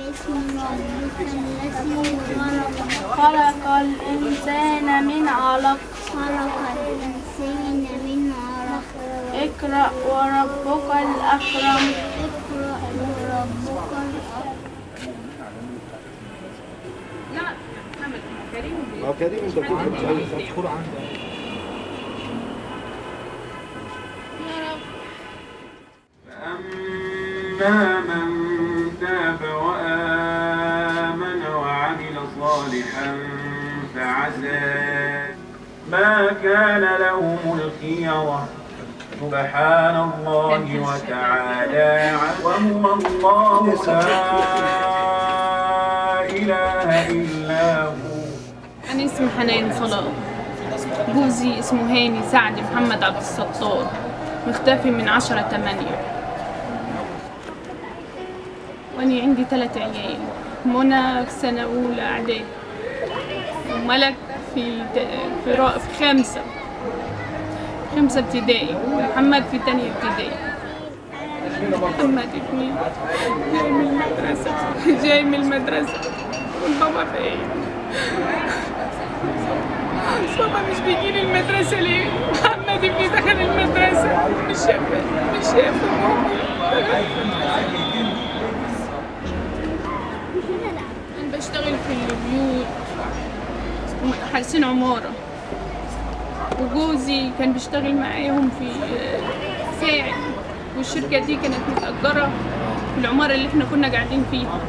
باسم ربك الذي خلق خلق الإنسان من علق. خلق الإنسان من علق اقرأ وربك الأكرم. اقرأ وربك الأكرم آه كريم انت بتقول فأما من صالحا فعسى. ما كان لهم الخيرة سبحان الله وتعالى. وهو الله لا إله إلا هو. أنا اسمي حنان صلاح. جوزي اسمه هاني سعد محمد عبد الستار. مختفي من عشرة تمانية. وأنا عندي ثلاث عيال. منى في سنة أولى إعدادي. وملك في في, في خمسة خمسة ابتدائي. ومحمد في تانية ابتدائي. محمد ابني جاي من المدرسة. جاي من المدرسة. والبابا فين بابا مش بيجي المدرسة ليه؟ محمد ابني دخل المدرسة. مش شايف مش شايف أنا بشتغل في البيوت. حاسين عمارة. وجوزي كان بيشتغل معاهم في ساعد والشركة دي كانت متأجرة في العمارة اللي إحنا كنا قاعدين فيها.